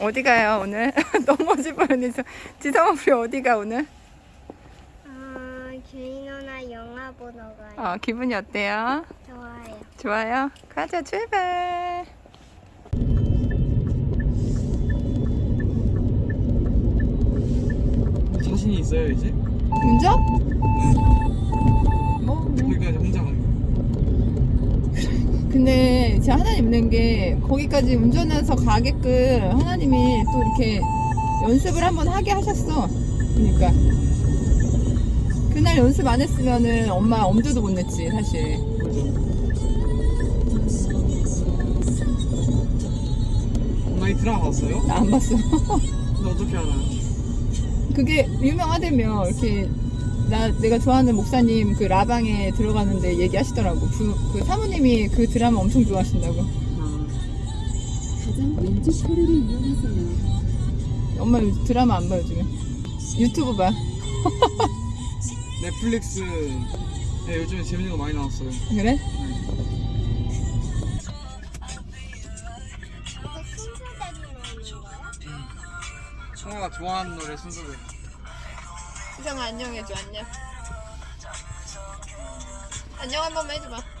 어디 가요 오늘? 넘어질 뻔했어. 지성아 우리 어디 가 오늘? 아, 규인 누나 영화 보러 가요. 어, 기분이 어때요? 좋아요. 좋아요? 가자 출발. 자신이 있어요 이제? 운전? 뭐, 뭐. 거기까지 혼자 가는 근데 진짜 하나님 있는 게 거기까지 운전해서 가게끔 하나님이 또 이렇게 연습을 한번 하게 하셨어. 그러니까 그날 연습 안 했으면은 엄마 엄두도 못 냈지 사실. 거죠 많이 드라마 봤어요? 나 안 봤어. 근데 어떻게 알아요? 그게 유명하다며 이렇게 나 내가 좋아하는 목사님 그 라방에 들어가는데 얘기하시더라고. 그, 그 사모님이 그 드라마 엄청 좋아하신다고. 아, 가장 왼쪽 코를 이용하세요. 엄마 드라마 안 봐 요즘에. 유튜브 봐. 넷플릭스 네, 요즘에 재밌는 거 많이 나왔어요 그래? 청아가 좋아하는 노래 순서대로 수정아 안녕 해줘 안녕. 안녕 한 번만 해줘봐. 그.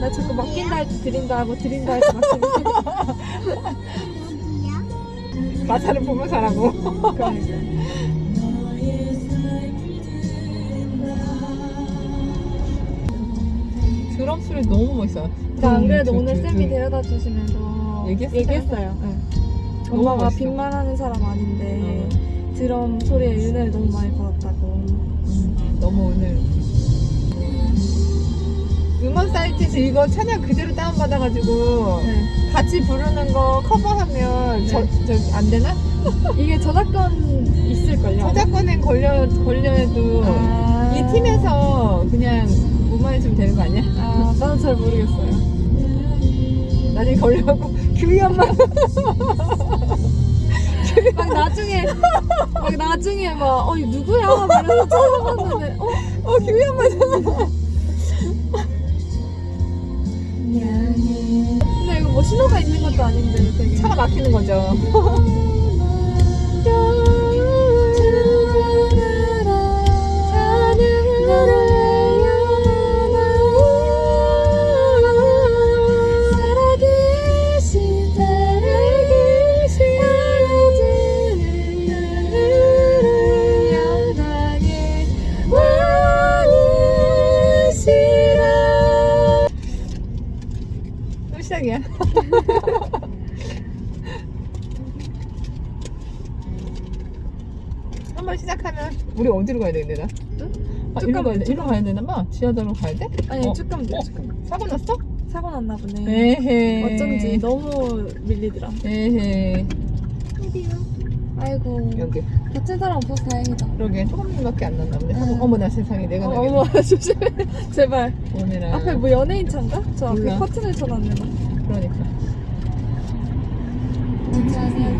나 자꾸 맡긴다 할때 드린다 하고 드린다 할때 맡긴다. 가사를 보면서 하라고. 드럼 소리 너무 멋있어. 나안 그래도 음, 오늘 두, 두, 쌤이 두. 데려다 주시면서 얘기했어요? 얘기했어요. 응. 너무 엄마가 멋있어. 빈말 하는 사람 아닌데 드럼 소리에 은혜를 너무 많이 받았다고. 음, 너무 오늘 음원 사이트에서 이거 찬양 그대로 다운받아가지고 네. 같이 부르는 거 커버하면 저, 저, 안 되나? 이게 저작권 있을걸요? 저작권에 걸려, 걸려도 아. 이 팀에서 그냥 무 마해주면 되는 거 아니야? 아, 나는 잘 모르겠어요. 나중에 걸려갖고 규희 엄마 막 나중에, 막 나중에 막, 어, 이 누구야? 막 이러면서 찾아봤는데, 어? 어 규희 엄마잖아 근데 이거 뭐 신호가 있는 것도 아닌데 되게. 차가 막히는 거죠 한번 시작하면 우리 어디로 가야 되는데 나? 아, 쭉 일로 가야 돼. 돼, 일로 가야 되나 봐. 지하도로 가야 돼? 아니 어. 쭉 가면 돼. 어? 쭉 가면 돼. 사고 났어? 사고 났나 보네. 에헤. 어쩐지 너무 밀리더라. 에헤. 아이고 여기. 다친 사람 없어서 다행이다. 그러게 조금밖에 안 났나 보네. 응. 어머 나 세상에 내가 어, 나게. 어머 조심해. 제발. 오늘은 앞에 뭐 연예인 차인가? 저 앞에 몰라. 커튼을 쳐놨네. 나. 그러니까. 자녀들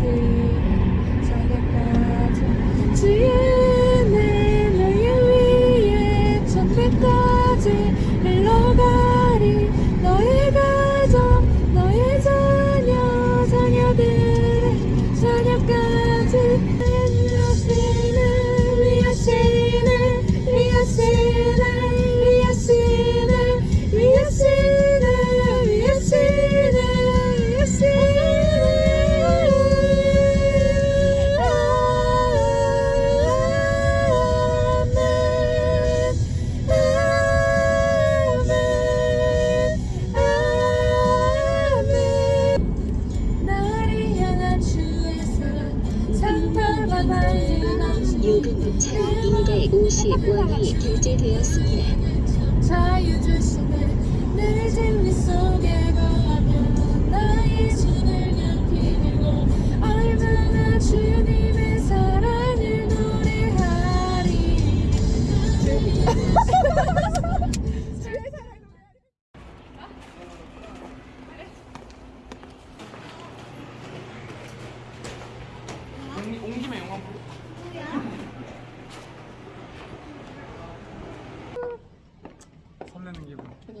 요금부차 250원이 결제되었습니다. 자유 주시네 늘 진리 속에 거하며 나의 손을 깊이 들고 얼마나 주님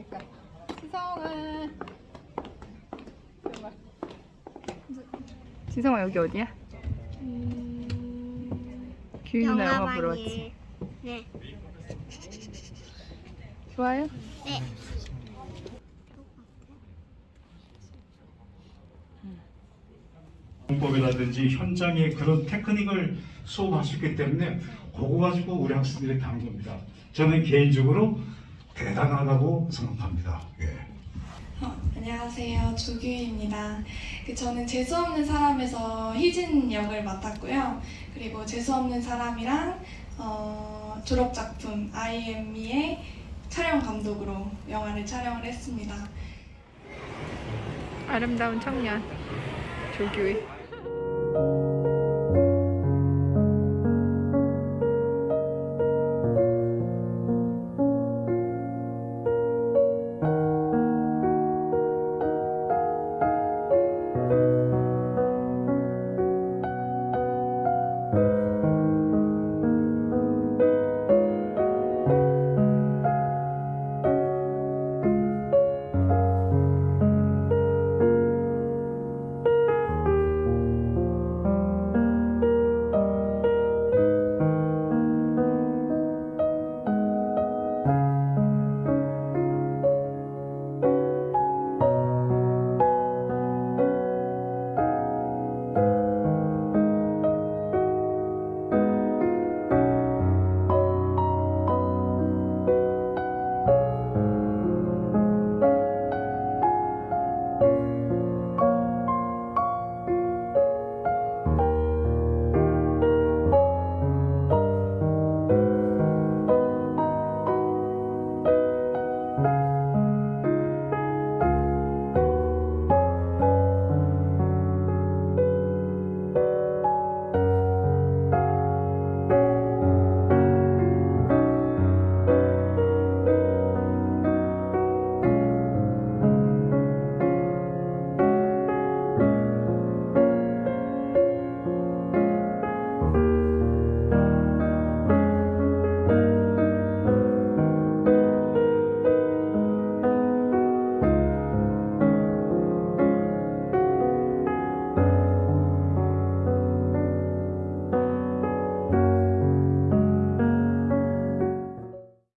그러니까. 있다. 지성은 지성아 여기 어디야? 음... 규윤아 영화 보러 왔지? 네 좋아요? 네 공법이라든지 현장의 그런 테크닉을 수업하셨기 때문에 그거 가지고 우리 학생들이 간 겁니다. 저는 개인적으로 대단하다고 생각합니다. 예. 어, 안녕하세요. 조규입니다. 그 저는 재수없는 사람에서 희진 역을 맡았고요. 그리고 재수없는 사람이랑 어, 졸업작품 IME의 촬영 감독으로 영화를 촬영을 했습니다. 아름다운 청년 조규희